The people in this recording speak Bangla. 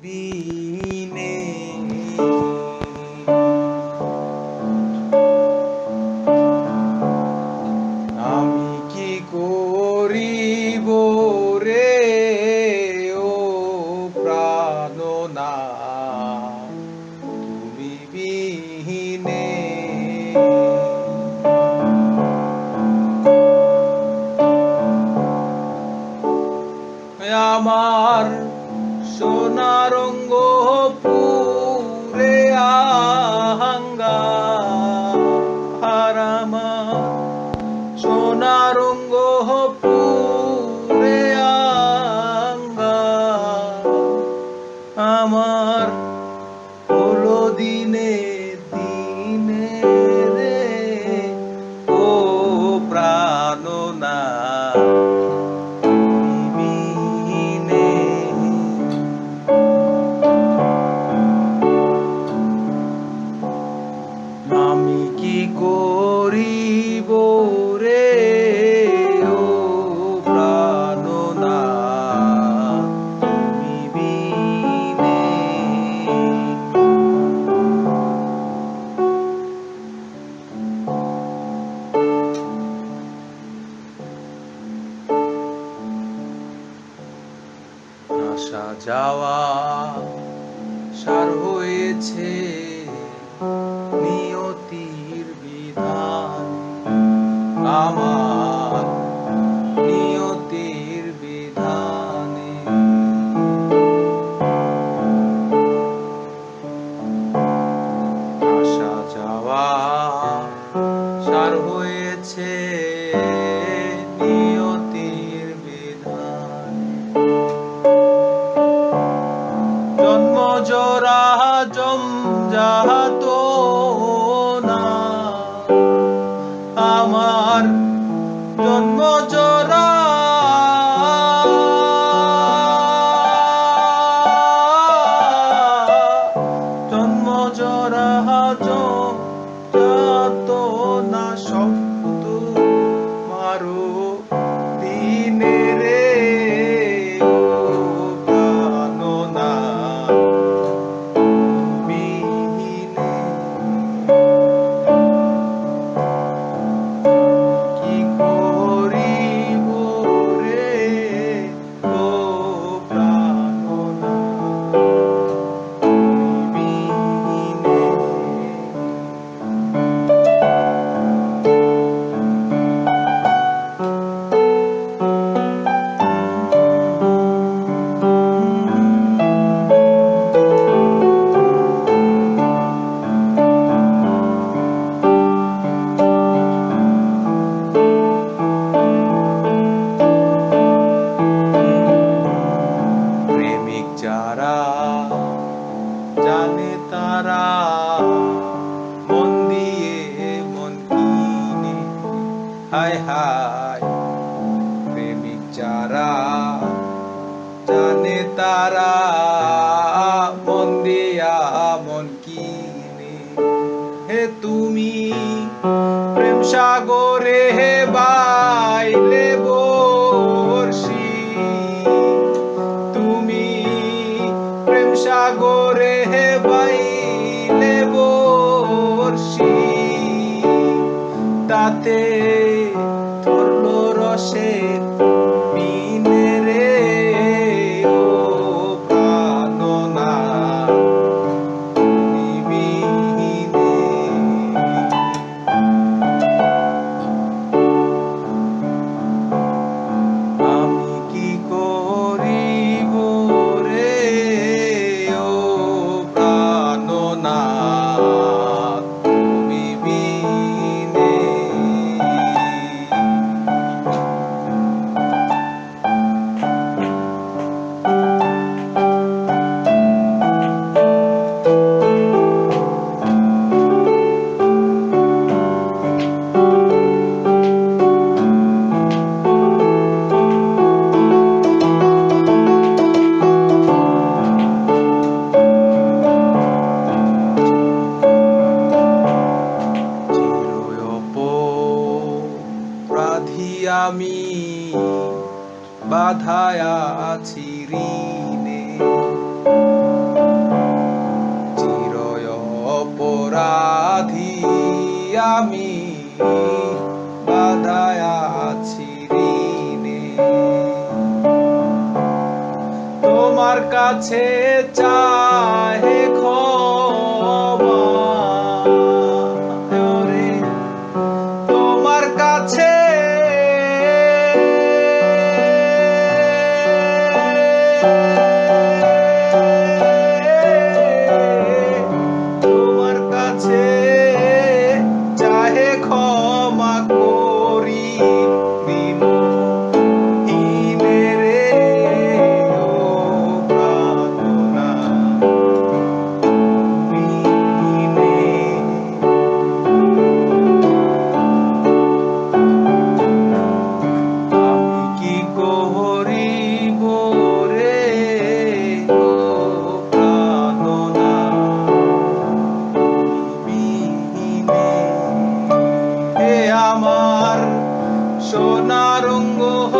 বিনে আমি কি করিব রে ও প্রাণনা তুমি বিহীনে আমার সোনারঙ্গ করিব রে ও প্রাণনা। তুমি বিনে। আসা যাওয়া সার হয়েছে। जा तो তারা মন দিয়ে মন কিনে। হায় হায়, প্রেমিক যারা জানে তারা মন দিয়া মন কিনে। হে তুমি প্রেম সাগরে হে বাইলে বর্ষি তাতে ধরলো রসের আমি বাধায়া ছিরিনে চিরয় অপরাধী আমি বাধায়া আছি তোমার কাছে চায় narungo ho